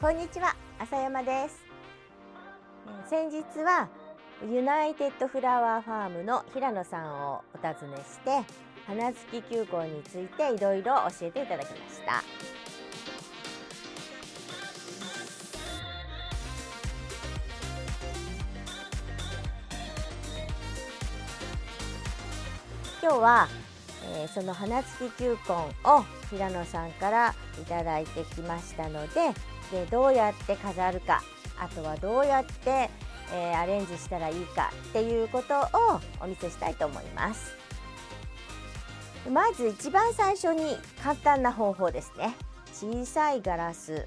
こんにちは浅山です。先日はユナイテッドフラワーファームの平野さんをお尋ねして花付き球根についていろいろ教えていただきました。今日は、えー、その花付き球根を平野さんからいただいてきましたのででどうやって飾るかあとはどうやって、えー、アレンジしたらいいかっていうことをお見せしたいと思います。まず一番最初に簡単な方法ですね。小さいガラス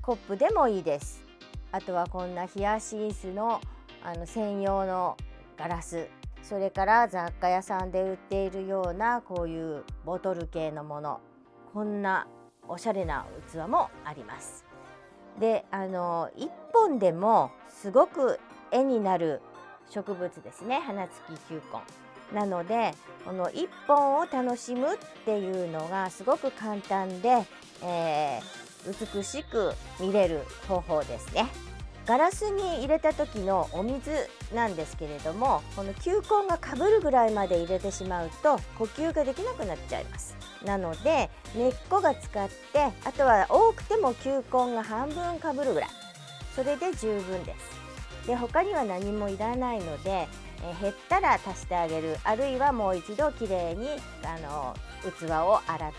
コップでもいいです。あとはこんなヒヤシンスのあの専用のガラスそれから雑貨屋さんで売っているようなこういうボトル系のもの。こんなおしゃれな器もあります。であの1本でもすごく絵になる植物ですね花付き球根。なのでこの1本を楽しむっていうのがすごく簡単で、えー、美しく見れる方法ですね。ガラスに入れた時のお水なんですけれどもこの球根がかぶるぐらいまで入れてしまうと呼吸ができなくなっちゃいますなので根っこが使ってあとは多くても球根が半分かぶるぐらい。それで十分です。で他には何もいらないのでえ減ったら足してあげる。あるいはもう一度きれいにあの器を洗って、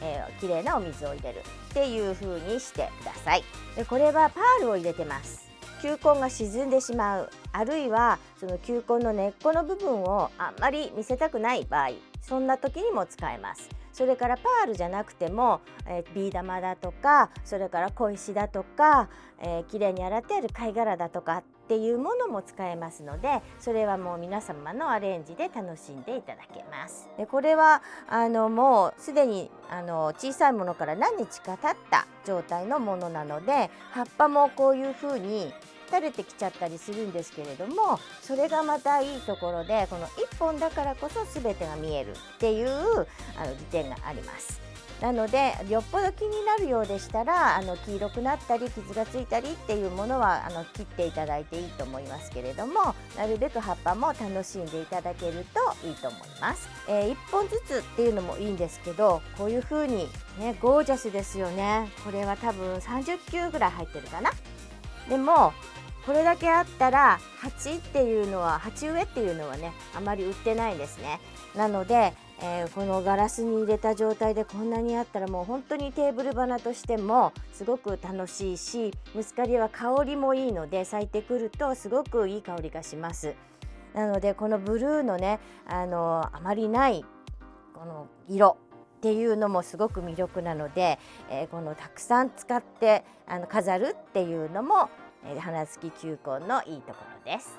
えー、きれいなお水を入れる。っていう風にしてください。でこれはパールを入れてます。球根が沈んでしまう。あるいはその球根の根っこの部分をあんまり見せたくない場合そんな時にも使えますそれからパールじゃなくても、え、ビー玉だとかそれから小石だとか、えー、きれいに洗ってある貝殻だとかっていうものも使えますのでそれはもう皆様のアレンジで楽しんでいただけます。でこれはあのもうすでにあの小さいものから何日か経った状態のものなので葉っぱもこういうふうに垂れてきちゃったりするんですけれどもそれがまたいいところでこの1本だからこそ全てが見えるっていうあの利点があります。なのでよっぽど気になるようでしたらあの黄色くなったり傷がついたりっていうものはあの切っていただいていいと思いますけれどもなるべく葉っぱも楽しんでいただけるといいと思います、えー、1本ずつっていうのもいいんですけどこういう風にねゴージャスですよね。これは多分30球ぐらい入ってるかな。でもこれだけあったら鉢っていうのは鉢植えっていうのはねあまり売ってないんですねなのでえー、このガラスに入れた状態でこんなにあったらもう本当にテーブル花としてもすごく楽しいしムスカリは香りもいいので咲いてくるとすごくいい香りがします。なのでこのブルーのねあのあまりないこの色っていうのもすごく魅力なので、えー、このたくさん使ってあの飾るっていうのも、えー、花付き球根のいいところです。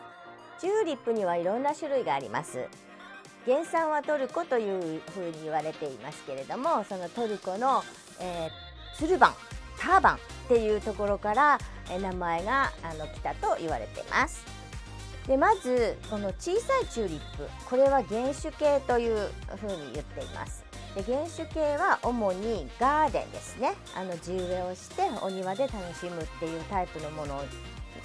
チューリップにはいろんな種類があります。原産はトルコというふうに言われていますけれどもそのトルコの、えー、ツルバンターバンっていうところから、えー、名前があの来たと言われています。でまずこの小さいチューリップこれは原種系というふうに言っています。で原種系は主にガーデンですね。あの地植えをしてお庭で楽しむっていうタイプのもの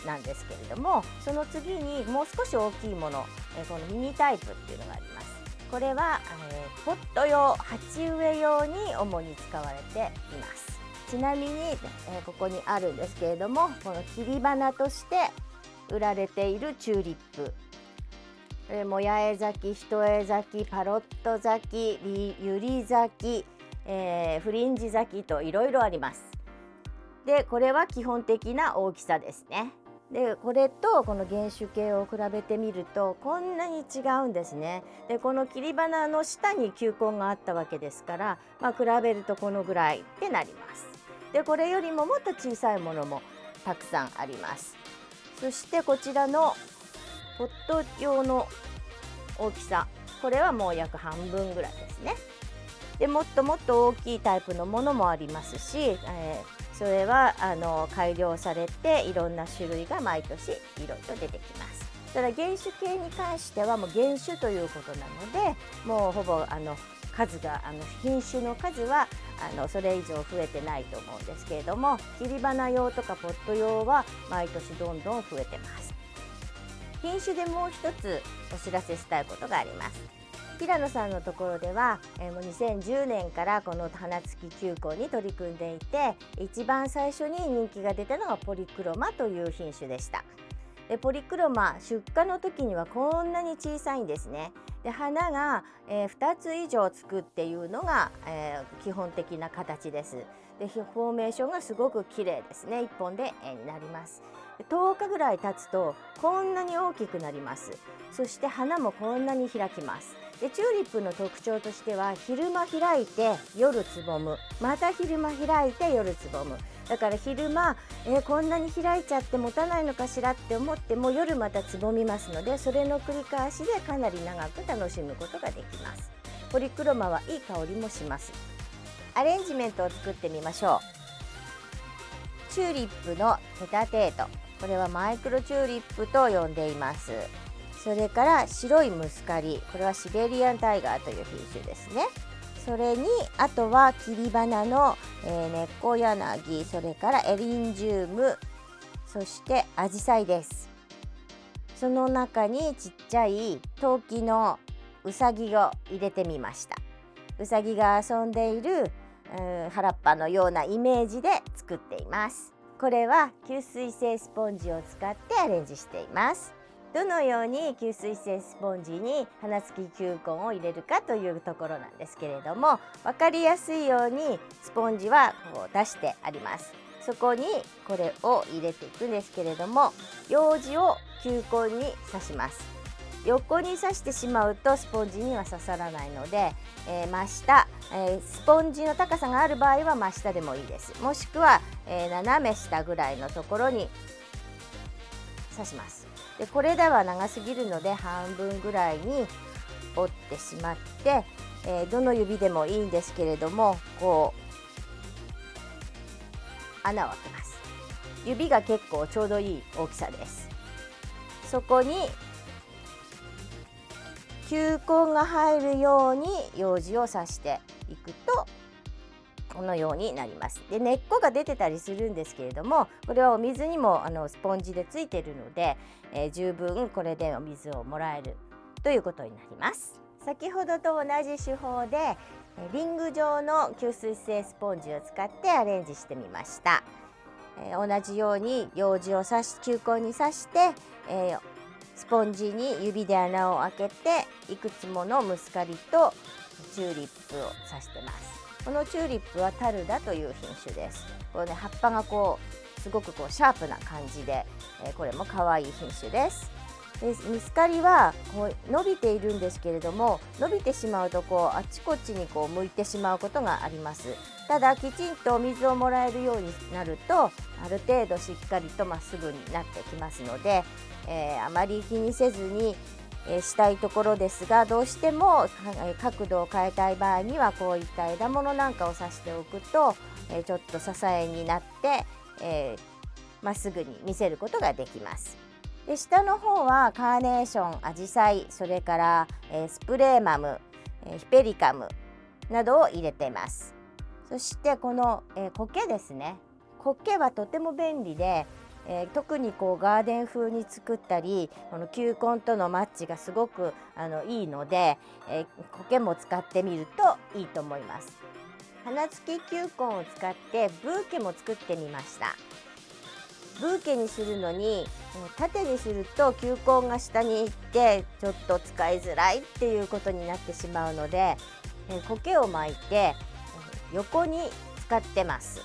なんですけれどもその次にもう少し大きいもの、えこのミニタイプっていうのがあります。これは、え、ポット用鉢植え用に主に使われています。ちなみに、え、ここにあるんですけれどもこの切り花として売られているチューリップこれも八重咲き一重咲きパロット咲きユリ咲き、えー、フリンジ咲きといろいろありますでこれは基本的な大きさですねでこれとこの原種系を比べてみるとこんなに違うんですね。でこの切り花の下に球根があったわけですから、まあ、比べるとこのぐらいってなります。でこれよりももっと小さいものもたくさんあります。そしてこちらのポット用の大きさこれはもう約半分ぐらいですね。でもっともっと大きいタイプのものもありますし、えーそれはあの改良されていろんな種類が毎年いろいろ出てきます。ただ原種系に関してはもう原種ということなのでもうほぼあの数があの品種の数はあのそれ以上増えてないと思うんですけれども切り花用とかポット用は毎年どんどん増えてます品種でもう一つお知らせしたいことがあります。平野さんのところでは、えー、もう2010年からこの花付き球根に取り組んでいて一番最初に人気が出たのがポリクロマという品種でした。でポリクロマ出荷の時にはこんなに小さいんですね。で花が、えー、2つ以上つくっていうのが、えー、基本的な形です。でフォーメーションがすごく綺麗ですね。1本で絵になります。10日ぐらい経つとこんなに大きくなります。そして花もこんなに開きます。でチューリップの特徴としては昼間開いて夜つぼむ。また昼間開いて夜つぼむ。だから昼間、えー、こんなに開いちゃって持たないのかしらって思っても夜またつぼみますのでそれの繰り返しでかなり長く楽しむことができます。ポリクロマはいい香りもします。アレンジメントを作ってみましょう。チューリップのテタテート。これはマイクロチューリップと呼んでいます。それから白いムスカリ。これはシベリアンタイガーという品種ですね。それにあとは切り花の、えー、根っこ柳。それからエリンジウム。そしてアジサイです。その中にちっちゃい陶器のうさぎを入れてみました。うさぎが遊んでいる、うん、原っぱのようなイメージで作っています。これは吸水性スポンジを使ってアレンジしています。どのように吸水性スポンジに花付き球根を入れるかというところなんですけれども分かりやすいようにスポンジはこう出してあります。そこにこれを入れていくんですけれども用紙を球根に刺します。横に刺してしまうとスポンジには刺さらないので、えー、真下、えー、スポンジの高さがある場合は真下でもいいです。もしくは、えー、斜め下ぐらいのところに刺します。でこれでは長すぎるので半分ぐらいに折ってしまって、えー、どの指でもいいんですけれどもこう穴を開けます。指が結構ちょうどいい大きさです。そこに球根が入るように用紙を刺していくとこのようになります。で根っこが出てたりするんですけれどもこれはお水にもあのスポンジでついているので、えー、十分これでお水をもらえるということになります。先ほどと同じ手法でリング状の吸水性スポンジを使ってアレンジしてみました、えー、同じように用紙を刺し球根に刺して、えー、スポンジに指で穴を開けていくつものムスカリとチューリップを刺してます。このチューリップはタルダという品種です。このね葉っぱがこうすごくこうシャープな感じで、えー、これも可愛い品種です。でミスカリはこう伸びているんですけれども伸びてしまうとこうあちこちにこう向いてしまうことがありますただきちんと水をもらえるようになるとある程度しっかりとまっすぐになってきますので、えー、あまり気にせずにえしたいところですがどうしても角度を変えたい場合にはこういった枝物なんかを刺しておくと、えちょっと支えになってま、えー、っすぐに見せることができます。で下の方はカーネーションアジサイそれから、えー、スプレーマム、えー、ヒペリカムなどを入れています。そしてこの、えー、苔ですね。苔はとても便利でえー、特にこうガーデン風に作ったりこの球根とのマッチがすごくあのいいので、えー、苔も使ってみるといいと思います。花付き球根を使ってブーケも作ってみました。ブーケにするのに縦にすると球根が下に行ってちょっと使いづらいっていうことになってしまうので、苔を巻いて横に使ってます。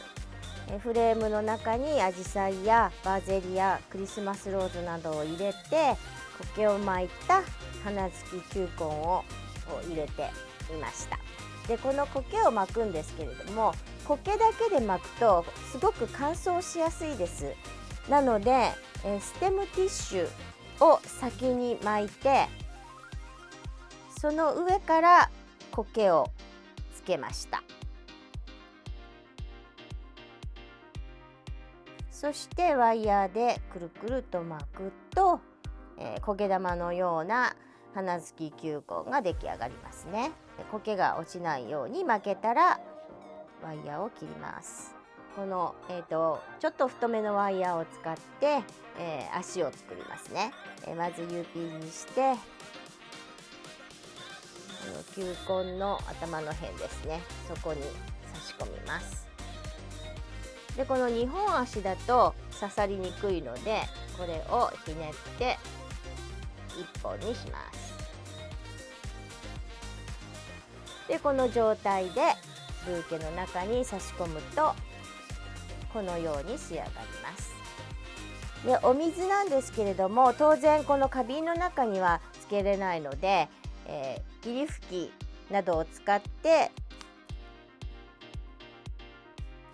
フレームの中にアジサイやバーゼリアクリスマスローズなどを入れて苔を巻いた花付き球根を入れていました。でこの苔を巻くんですけれども苔だけで巻くとすごく乾燥しやすいです。なのでえステムティッシュを先に巻いてその上から苔をつけましたそしてワイヤーでくるくると巻くと、えー、焦げ玉のような花付き球根が出来上がりますね。苔が落ちないように巻けたらワイヤーを切りますこの、えーと、ちょっと太めのワイヤーを使って、えー、足を作りますね、えー、まず UP にしてこの球根の頭の辺ですね。そこに差し込みます。でこの2本足だと刺さりにくいのでこれをひねって1本にします。でこの状態でブーケの中に差し込むとこのように仕上がります。でお水なんですけれども当然この花瓶の中にはつけれないので、えー、霧吹きなどを使って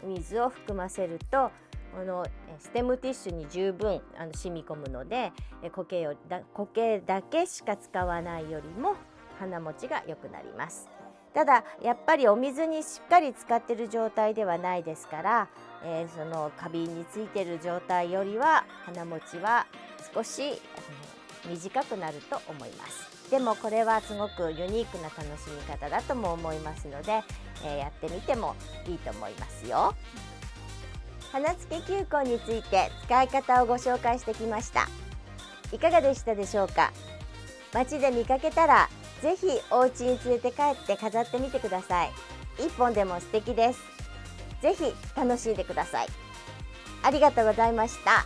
水を含ませるとこのステムティッシュに十分あの染み込むので苔をだ苔だけしか使わないよりも花持ちが良くなります。ただやっぱりお水にしっかり使ってる状態ではないですから、えー、その花瓶についてる状態よりは花持ちは少し短くなると思います。でもこれはすごくユニークな楽しみ方だとも思いますので、えー、やってみてもいいと思いますよ。花付け球根について使い方をご紹介してきました。いかがでしたでしょうか？街で見かけたらぜひお家に連れて帰って飾ってみてください。1本でも素敵です。ぜひ楽しんでください。ありがとうございました。